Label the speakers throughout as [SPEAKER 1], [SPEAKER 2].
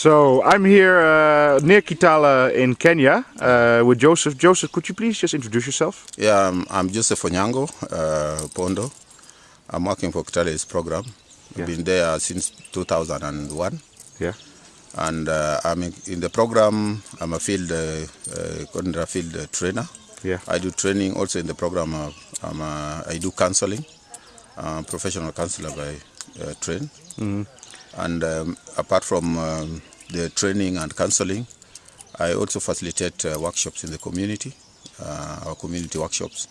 [SPEAKER 1] So I'm here uh, near Kitale in Kenya uh, with Joseph. Joseph, could you please just introduce yourself?
[SPEAKER 2] Yeah, I'm, I'm Joseph Onyango, uh, Pondo. I'm working for Kitale's program. I've been there since 2001.
[SPEAKER 1] Yeah.
[SPEAKER 2] And uh, I'm in, in the program, I'm a field, uh, uh, field uh, trainer.
[SPEAKER 1] Yeah.
[SPEAKER 2] I do training also in the program. Uh, I'm a, I do counseling, uh, professional counselor by uh, train. And um, apart from um, the training and counseling, I also facilitate uh, workshops in the community, uh, our community workshops.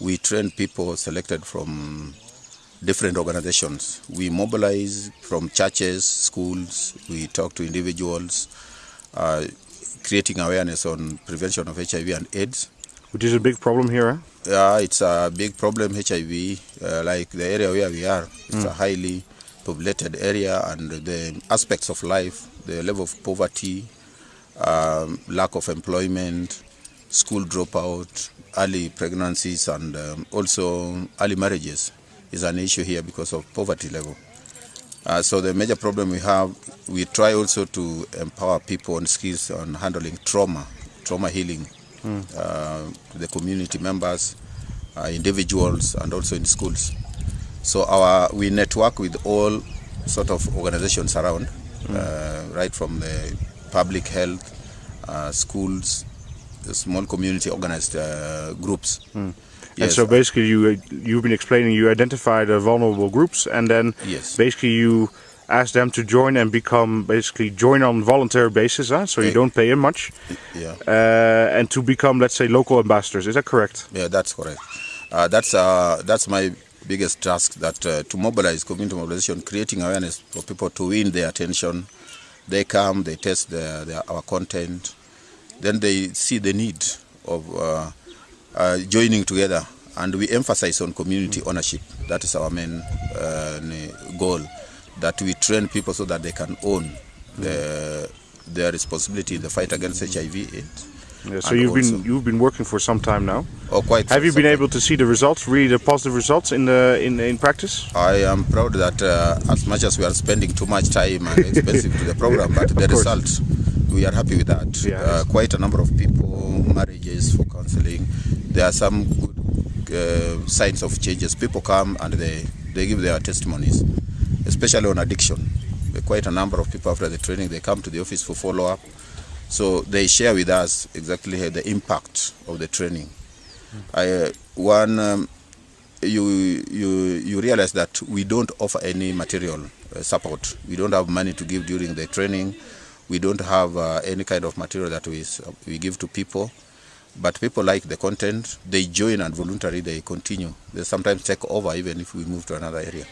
[SPEAKER 2] We train people selected from different organizations. We mobilize from churches, schools, we talk to individuals, uh, creating awareness on prevention of HIV and AIDS.
[SPEAKER 1] Which is a big problem here. Huh?
[SPEAKER 2] Yeah, it's a big problem, HIV, uh, like the area where we are. It's a highly populated area and the aspects of life, the level of poverty, um, lack of employment, school dropout, early pregnancies and um, also early marriages is an issue here because of poverty level. Uh, so the major problem we have, we try also to empower people on skills on handling trauma, trauma healing, uh, the community members, uh, individuals, and also in schools. So our we network with all sort of organizations around, uh, right from the public health, uh, schools, the small community organized uh, groups.
[SPEAKER 1] And
[SPEAKER 2] Yes,
[SPEAKER 1] so basically, you you've been explaining you identify the vulnerable groups, and then
[SPEAKER 2] Yes.
[SPEAKER 1] basically you ask them to join and become basically join on voluntary basis. Huh? So you don't pay them much,
[SPEAKER 2] yeah.
[SPEAKER 1] uh, and to become let's say local ambassadors. Is that correct?
[SPEAKER 2] Yeah, that's correct. Uh, that's uh, that's my biggest task. That uh, to mobilize community mobilization, creating awareness for people to win their attention. They come, they test our content, then they see the need of uh, uh, joining together, and we emphasize on community ownership. That is our main uh, goal. That we train people so that they can own the, their responsibility in the fight against HIV/AIDS.
[SPEAKER 1] Yeah, so
[SPEAKER 2] And
[SPEAKER 1] you've been you've been working for some time now.
[SPEAKER 2] Or quite.
[SPEAKER 1] Have you been able to see the results, really the positive results in the in in practice?
[SPEAKER 2] I am proud that uh, as much as we are spending too much time and expensive to the program, but the
[SPEAKER 1] course.
[SPEAKER 2] result, we are happy with that.
[SPEAKER 1] Yeah.
[SPEAKER 2] Uh, quite a number of people, marriages for counseling. There are some good uh, signs of changes. People come and they, they give their testimonies, especially on addiction. Quite a number of people after the training, they come to the office for follow-up. So they share with us exactly the impact of the training. I, uh, one um, you you you realize that we don't offer any material uh, support. We don't have money to give during the training. We don't have uh, any kind of material that we we give to people. But people like the content. They join and voluntarily they continue. They sometimes take over even if we move to another area.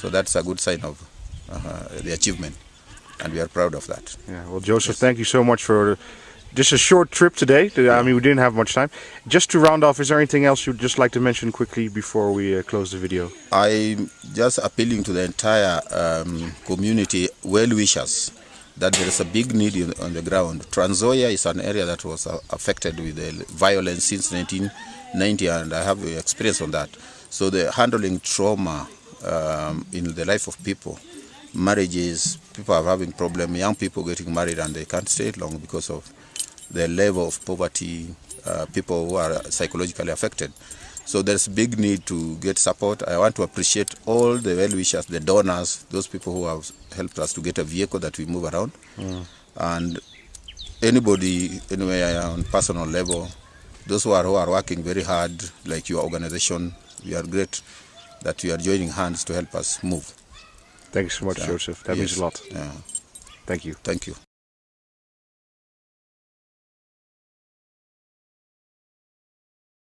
[SPEAKER 2] So that's a good sign of uh, the achievement, and we are proud of that.
[SPEAKER 1] Yeah. Well, Joseph, thank you so much for just a short trip today. I mean, we didn't have much time. Just to round off, is there anything else you'd just like to mention quickly before we uh, close the video?
[SPEAKER 2] I'm just appealing to the entire um, community, well wishers, that there is a big need in, on the ground. Trans-Nzoia is an area that was uh, affected with the violence since 1990, and I have experience on that. So the handling trauma um, in the life of people, marriages, people are having problem, young people getting married and they can't stay long because of the level of poverty, uh, people who are psychologically affected. So there's a big need to get support. I want to appreciate all the well-wishers, the donors, those people who have helped us to get a vehicle that we move around. And anybody, anywhere on personal level, those who are, who are working very hard, like your organization, we are great that you are joining hands to help us move.
[SPEAKER 1] Thank you so much,
[SPEAKER 2] Yeah.
[SPEAKER 1] Joseph. That means a lot.
[SPEAKER 2] Yeah.
[SPEAKER 1] Thank you.
[SPEAKER 2] Thank you.